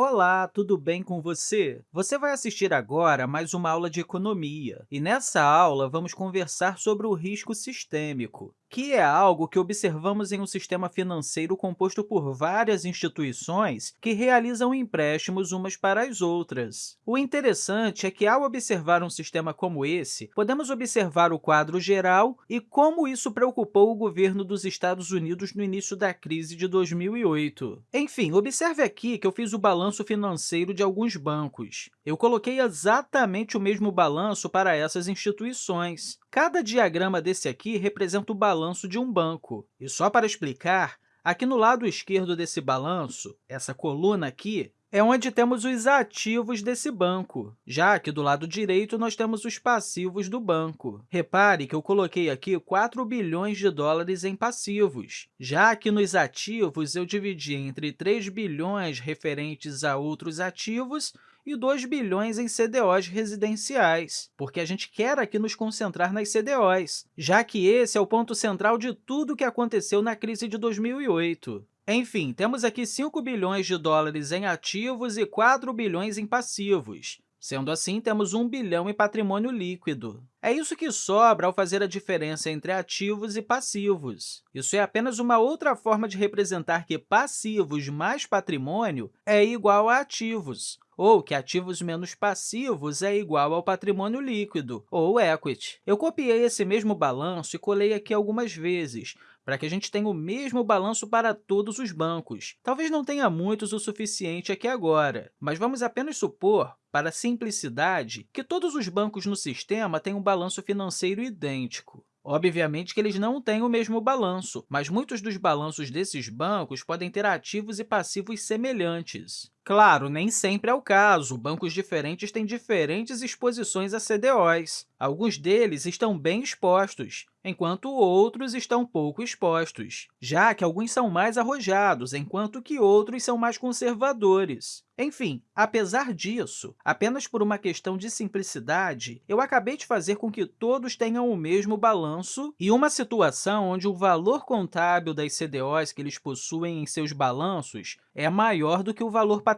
Olá, tudo bem com você? Você vai assistir agora a mais uma aula de economia. E nessa aula, vamos conversar sobre o risco sistêmico que é algo que observamos em um sistema financeiro composto por várias instituições que realizam empréstimos umas para as outras. O interessante é que, ao observar um sistema como esse, podemos observar o quadro geral e como isso preocupou o governo dos Estados Unidos no início da crise de 2008. Enfim, observe aqui que eu fiz o balanço financeiro de alguns bancos. Eu coloquei exatamente o mesmo balanço para essas instituições. Cada diagrama desse aqui representa o balanço de um banco. E só para explicar, aqui no lado esquerdo desse balanço, essa coluna aqui, é onde temos os ativos desse banco, já que do lado direito nós temos os passivos do banco. Repare que eu coloquei aqui 4 bilhões de dólares em passivos, já que nos ativos eu dividi entre 3 bilhões referentes a outros ativos e 2 bilhões em CDOs residenciais, porque a gente quer aqui nos concentrar nas CDOs, já que esse é o ponto central de tudo o que aconteceu na crise de 2008. Enfim, temos aqui 5 bilhões de dólares em ativos e 4 bilhões em passivos. Sendo assim, temos 1 bilhão em patrimônio líquido. É isso que sobra ao fazer a diferença entre ativos e passivos. Isso é apenas uma outra forma de representar que passivos mais patrimônio é igual a ativos, ou que ativos menos passivos é igual ao patrimônio líquido, ou equity. Eu copiei esse mesmo balanço e colei aqui algumas vezes, para que a gente tenha o mesmo balanço para todos os bancos. Talvez não tenha muitos o suficiente aqui agora, mas vamos apenas supor, para simplicidade, que todos os bancos no sistema têm um balanço financeiro idêntico. Obviamente que eles não têm o mesmo balanço, mas muitos dos balanços desses bancos podem ter ativos e passivos semelhantes. Claro, nem sempre é o caso. Bancos diferentes têm diferentes exposições a CDOs. Alguns deles estão bem expostos, enquanto outros estão pouco expostos, já que alguns são mais arrojados, enquanto que outros são mais conservadores. Enfim, apesar disso, apenas por uma questão de simplicidade, eu acabei de fazer com que todos tenham o mesmo balanço e uma situação onde o valor contábil das CDOs que eles possuem em seus balanços é maior do que o valor patrimonial.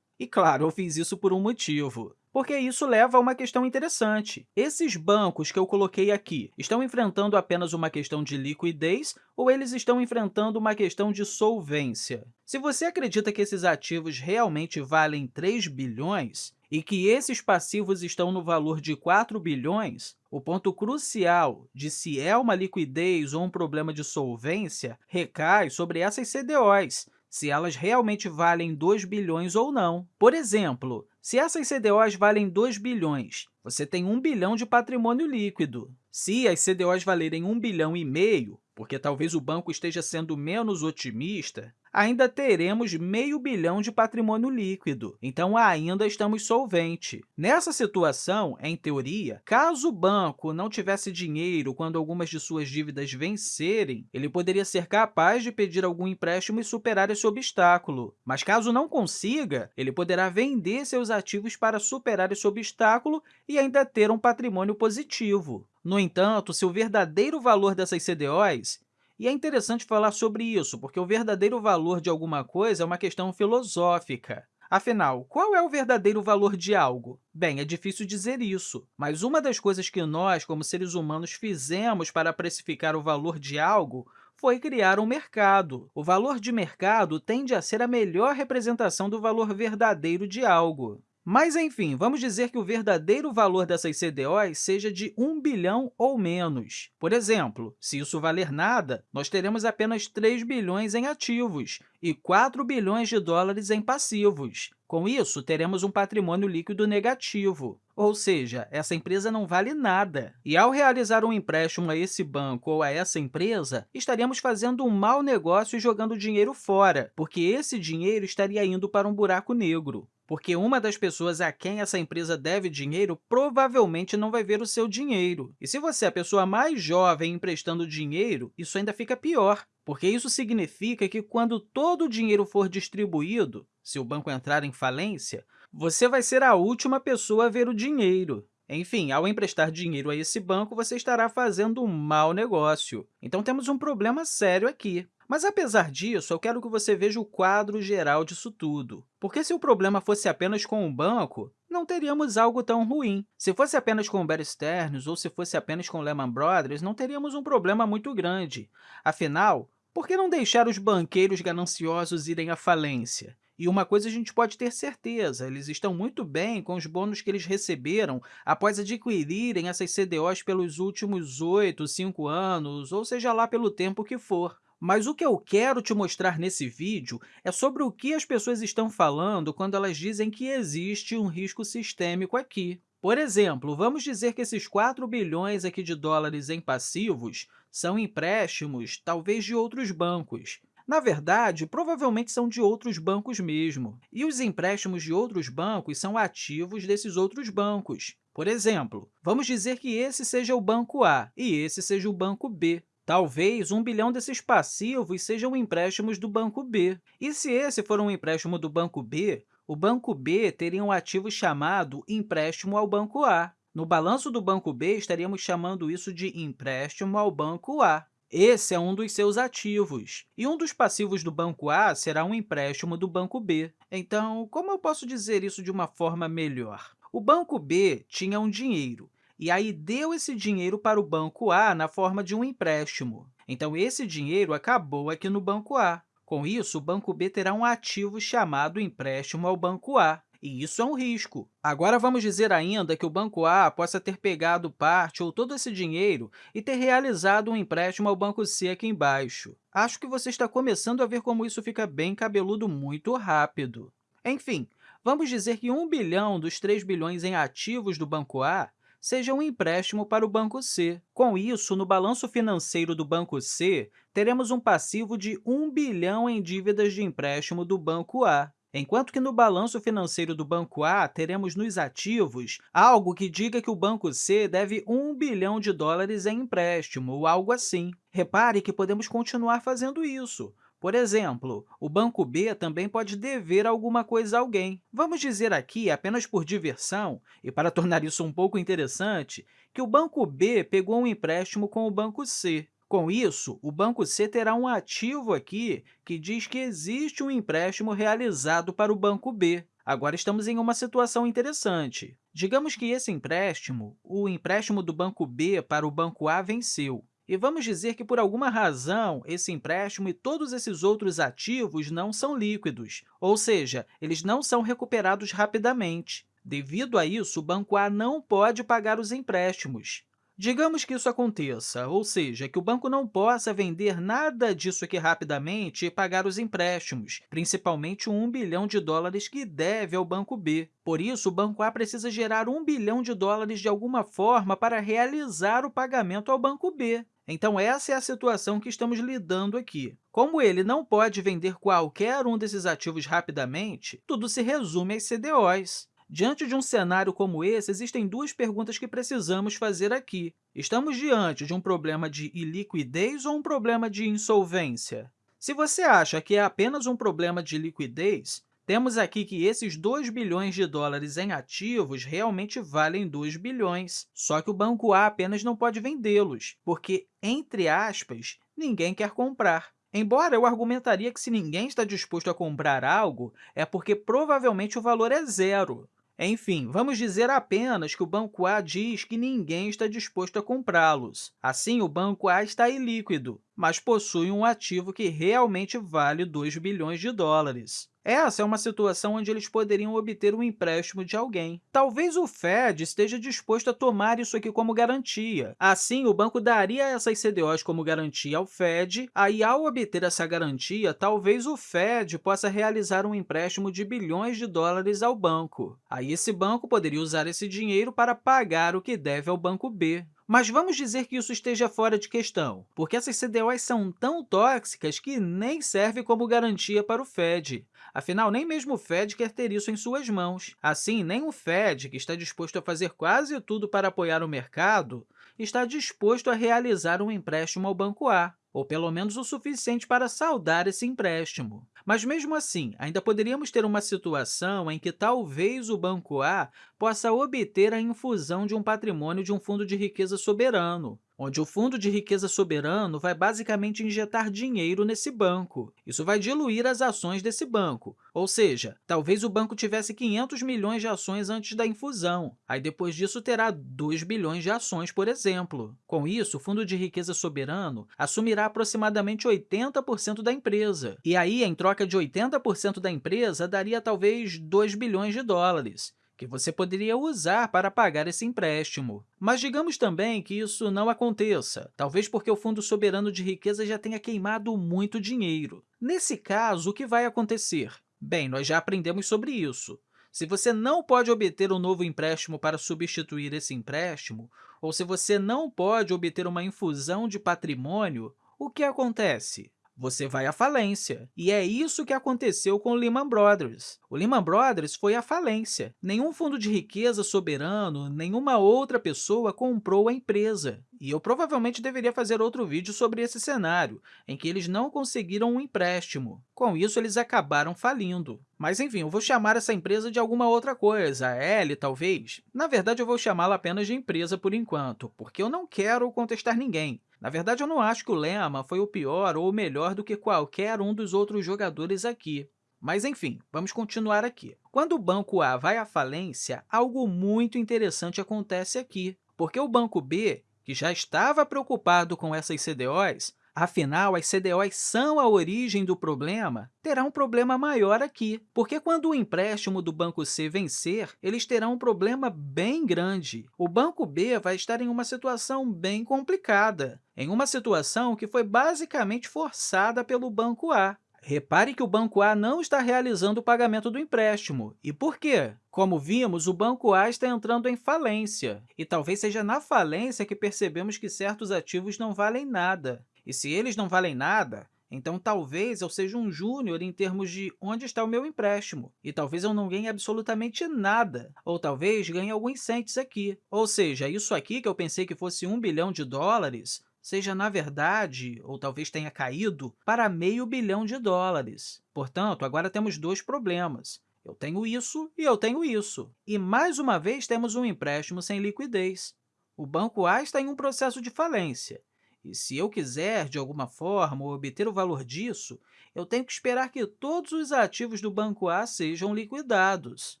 E, claro, eu fiz isso por um motivo porque isso leva a uma questão interessante. Esses bancos que eu coloquei aqui estão enfrentando apenas uma questão de liquidez ou eles estão enfrentando uma questão de solvência? Se você acredita que esses ativos realmente valem 3 bilhões e que esses passivos estão no valor de 4 bilhões, o ponto crucial de se é uma liquidez ou um problema de solvência recai sobre essas CDOs, se elas realmente valem 2 bilhões ou não. Por exemplo, se essas CDOs valem 2 bilhões, você tem 1 bilhão de patrimônio líquido. Se as CDOs valerem 1 bilhão e meio, porque talvez o banco esteja sendo menos otimista, ainda teremos meio bilhão de patrimônio líquido, então ainda estamos solvente. Nessa situação, em teoria, caso o banco não tivesse dinheiro quando algumas de suas dívidas vencerem, ele poderia ser capaz de pedir algum empréstimo e superar esse obstáculo. Mas caso não consiga, ele poderá vender seus ativos para superar esse obstáculo e ainda ter um patrimônio positivo. No entanto, se o verdadeiro valor dessas CDOs e é interessante falar sobre isso, porque o verdadeiro valor de alguma coisa é uma questão filosófica. Afinal, qual é o verdadeiro valor de algo? Bem, é difícil dizer isso, mas uma das coisas que nós, como seres humanos, fizemos para precificar o valor de algo foi criar um mercado. O valor de mercado tende a ser a melhor representação do valor verdadeiro de algo. Mas, enfim, vamos dizer que o verdadeiro valor dessas CDOs seja de 1 bilhão ou menos. Por exemplo, se isso valer nada, nós teremos apenas 3 bilhões em ativos e 4 bilhões de dólares em passivos. Com isso, teremos um patrimônio líquido negativo, ou seja, essa empresa não vale nada. E, ao realizar um empréstimo a esse banco ou a essa empresa, estaríamos fazendo um mau negócio e jogando dinheiro fora, porque esse dinheiro estaria indo para um buraco negro porque uma das pessoas a quem essa empresa deve dinheiro provavelmente não vai ver o seu dinheiro. E se você é a pessoa mais jovem emprestando dinheiro, isso ainda fica pior, porque isso significa que, quando todo o dinheiro for distribuído, se o banco entrar em falência, você vai ser a última pessoa a ver o dinheiro. Enfim, ao emprestar dinheiro a esse banco, você estará fazendo um mau negócio. Então, temos um problema sério aqui. Mas, apesar disso, eu quero que você veja o quadro geral disso tudo. Porque se o problema fosse apenas com o banco, não teríamos algo tão ruim. Se fosse apenas com o Bear Stearns ou se fosse apenas com Lehman Brothers, não teríamos um problema muito grande. Afinal, por que não deixar os banqueiros gananciosos irem à falência? E uma coisa a gente pode ter certeza, eles estão muito bem com os bônus que eles receberam após adquirirem essas CDOs pelos últimos 8, 5 anos, ou seja lá pelo tempo que for. Mas o que eu quero te mostrar nesse vídeo é sobre o que as pessoas estão falando quando elas dizem que existe um risco sistêmico aqui. Por exemplo, vamos dizer que esses 4 bilhões aqui de dólares em passivos são empréstimos, talvez de outros bancos. Na verdade, provavelmente são de outros bancos mesmo, e os empréstimos de outros bancos são ativos desses outros bancos. Por exemplo, vamos dizer que esse seja o banco A e esse seja o banco B. Talvez um bilhão desses passivos sejam empréstimos do banco B. E se esse for um empréstimo do banco B, o banco B teria um ativo chamado empréstimo ao banco A. No balanço do banco B, estaríamos chamando isso de empréstimo ao banco A. Esse é um dos seus ativos, e um dos passivos do banco A será um empréstimo do banco B. Então, como eu posso dizer isso de uma forma melhor? O banco B tinha um dinheiro, e aí deu esse dinheiro para o banco A na forma de um empréstimo. Então, esse dinheiro acabou aqui no banco A. Com isso, o banco B terá um ativo chamado empréstimo ao banco A, e isso é um risco. Agora, vamos dizer ainda que o Banco A possa ter pegado parte ou todo esse dinheiro e ter realizado um empréstimo ao Banco C aqui embaixo. Acho que você está começando a ver como isso fica bem cabeludo muito rápido. Enfim, vamos dizer que 1 bilhão dos 3 bilhões em ativos do Banco A seja um empréstimo para o Banco C. Com isso, no balanço financeiro do Banco C, teremos um passivo de 1 bilhão em dívidas de empréstimo do Banco A, enquanto que no balanço financeiro do Banco A teremos nos ativos algo que diga que o Banco C deve 1 bilhão de dólares em empréstimo, ou algo assim. Repare que podemos continuar fazendo isso. Por exemplo, o banco B também pode dever alguma coisa a alguém. Vamos dizer aqui, apenas por diversão, e para tornar isso um pouco interessante, que o banco B pegou um empréstimo com o banco C. Com isso, o banco C terá um ativo aqui que diz que existe um empréstimo realizado para o banco B. Agora, estamos em uma situação interessante. Digamos que esse empréstimo, o empréstimo do banco B para o banco A, venceu. E vamos dizer que, por alguma razão, esse empréstimo e todos esses outros ativos não são líquidos, ou seja, eles não são recuperados rapidamente. Devido a isso, o Banco A não pode pagar os empréstimos. Digamos que isso aconteça, ou seja, que o banco não possa vender nada disso aqui rapidamente e pagar os empréstimos, principalmente o 1 bilhão de dólares que deve ao banco B. Por isso, o banco A precisa gerar 1 bilhão de dólares de alguma forma para realizar o pagamento ao banco B. Então, essa é a situação que estamos lidando aqui. Como ele não pode vender qualquer um desses ativos rapidamente, tudo se resume às CDOs. Diante de um cenário como esse, existem duas perguntas que precisamos fazer aqui. Estamos diante de um problema de iliquidez ou um problema de insolvência? Se você acha que é apenas um problema de liquidez, temos aqui que esses 2 bilhões de dólares em ativos realmente valem 2 bilhões, só que o Banco A apenas não pode vendê-los, porque, entre aspas, ninguém quer comprar. Embora eu argumentaria que se ninguém está disposto a comprar algo, é porque provavelmente o valor é zero. Enfim, vamos dizer apenas que o Banco A diz que ninguém está disposto a comprá-los. Assim, o Banco A está ilíquido, mas possui um ativo que realmente vale 2 bilhões de dólares. Essa é uma situação onde eles poderiam obter um empréstimo de alguém. Talvez o Fed esteja disposto a tomar isso aqui como garantia. Assim, o banco daria essas CDOs como garantia ao Fed, aí, ao obter essa garantia, talvez o Fed possa realizar um empréstimo de bilhões de dólares ao banco. Aí, esse banco poderia usar esse dinheiro para pagar o que deve ao banco B. Mas vamos dizer que isso esteja fora de questão, porque essas CDOs são tão tóxicas que nem serve como garantia para o Fed. Afinal, nem mesmo o Fed quer ter isso em suas mãos. Assim, nem o Fed, que está disposto a fazer quase tudo para apoiar o mercado, está disposto a realizar um empréstimo ao Banco A ou pelo menos o suficiente para saldar esse empréstimo. Mas, mesmo assim, ainda poderíamos ter uma situação em que talvez o Banco A possa obter a infusão de um patrimônio de um fundo de riqueza soberano, onde o Fundo de Riqueza Soberano vai basicamente injetar dinheiro nesse banco. Isso vai diluir as ações desse banco, ou seja, talvez o banco tivesse 500 milhões de ações antes da infusão, aí depois disso terá 2 bilhões de ações, por exemplo. Com isso, o Fundo de Riqueza Soberano assumirá aproximadamente 80% da empresa, e aí, em troca de 80% da empresa, daria talvez 2 bilhões de dólares que você poderia usar para pagar esse empréstimo. Mas digamos também que isso não aconteça, talvez porque o Fundo Soberano de Riqueza já tenha queimado muito dinheiro. Nesse caso, o que vai acontecer? Bem, nós já aprendemos sobre isso. Se você não pode obter um novo empréstimo para substituir esse empréstimo, ou se você não pode obter uma infusão de patrimônio, o que acontece? Você vai à falência. E é isso que aconteceu com o Lehman Brothers. O Lehman Brothers foi à falência. Nenhum fundo de riqueza soberano, nenhuma outra pessoa comprou a empresa. E eu provavelmente deveria fazer outro vídeo sobre esse cenário, em que eles não conseguiram um empréstimo. Com isso, eles acabaram falindo. Mas, enfim, eu vou chamar essa empresa de alguma outra coisa, a L, talvez. Na verdade, eu vou chamá-la apenas de empresa por enquanto, porque eu não quero contestar ninguém. Na verdade, eu não acho que o Lema foi o pior ou o melhor do que qualquer um dos outros jogadores aqui. Mas, enfim, vamos continuar aqui. Quando o Banco A vai à falência, algo muito interessante acontece aqui, porque o Banco B, que já estava preocupado com essas CDOs, Afinal, as CDOs são a origem do problema, terá um problema maior aqui, porque quando o empréstimo do Banco C vencer, eles terão um problema bem grande. O Banco B vai estar em uma situação bem complicada, em uma situação que foi basicamente forçada pelo Banco A. Repare que o Banco A não está realizando o pagamento do empréstimo. E por quê? Como vimos, o Banco A está entrando em falência, e talvez seja na falência que percebemos que certos ativos não valem nada. E se eles não valem nada, então talvez eu seja um júnior em termos de onde está o meu empréstimo, e talvez eu não ganhe absolutamente nada, ou talvez ganhe alguns centes aqui. Ou seja, isso aqui que eu pensei que fosse um bilhão de dólares, seja, na verdade, ou talvez tenha caído, para meio bilhão de dólares. Portanto, agora temos dois problemas. Eu tenho isso e eu tenho isso. E, mais uma vez, temos um empréstimo sem liquidez. O Banco A está em um processo de falência, e se eu quiser, de alguma forma, obter o valor disso, eu tenho que esperar que todos os ativos do Banco A sejam liquidados.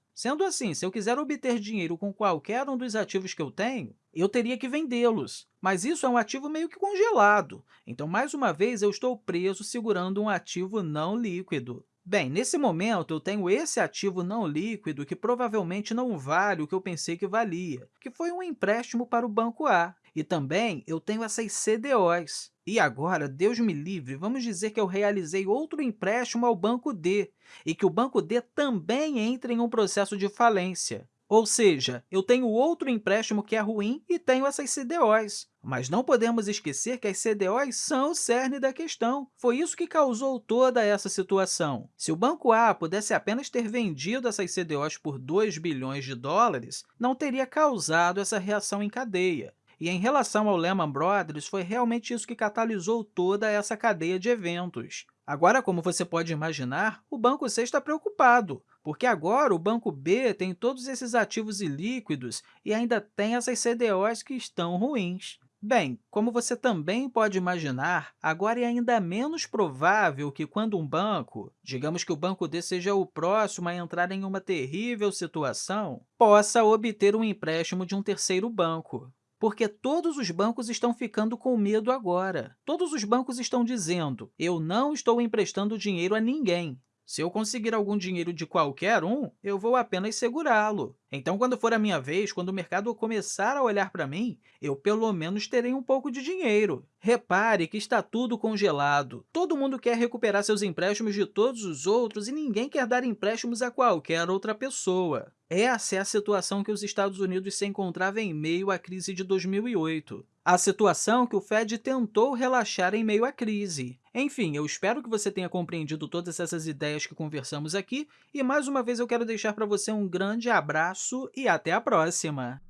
Sendo assim, se eu quiser obter dinheiro com qualquer um dos ativos que eu tenho, eu teria que vendê-los. Mas isso é um ativo meio que congelado, então, mais uma vez, eu estou preso segurando um ativo não líquido. Bem, nesse momento, eu tenho esse ativo não líquido que provavelmente não vale o que eu pensei que valia, que foi um empréstimo para o Banco A. E também eu tenho essas CDOs. E agora, Deus me livre, vamos dizer que eu realizei outro empréstimo ao Banco D e que o Banco D também entra em um processo de falência. Ou seja, eu tenho outro empréstimo que é ruim e tenho essas CDOs. Mas não podemos esquecer que as CDOs são o cerne da questão. Foi isso que causou toda essa situação. Se o Banco A pudesse apenas ter vendido essas CDOs por 2 bilhões de dólares, não teria causado essa reação em cadeia. E em relação ao Lehman Brothers, foi realmente isso que catalisou toda essa cadeia de eventos. Agora, como você pode imaginar, o Banco C está preocupado, porque agora o Banco B tem todos esses ativos ilíquidos e ainda tem essas CDOs que estão ruins. Bem, como você também pode imaginar, agora é ainda menos provável que quando um banco, digamos que o banco D seja o próximo a entrar em uma terrível situação, possa obter um empréstimo de um terceiro banco porque todos os bancos estão ficando com medo agora. Todos os bancos estão dizendo, eu não estou emprestando dinheiro a ninguém. Se eu conseguir algum dinheiro de qualquer um, eu vou apenas segurá-lo. Então, quando for a minha vez, quando o mercado começar a olhar para mim, eu pelo menos terei um pouco de dinheiro. Repare que está tudo congelado. Todo mundo quer recuperar seus empréstimos de todos os outros e ninguém quer dar empréstimos a qualquer outra pessoa. Essa é a situação que os Estados Unidos se encontravam em meio à crise de 2008. A situação que o Fed tentou relaxar em meio à crise. Enfim, eu espero que você tenha compreendido todas essas ideias que conversamos aqui e, mais uma vez, eu quero deixar para você um grande abraço e até a próxima!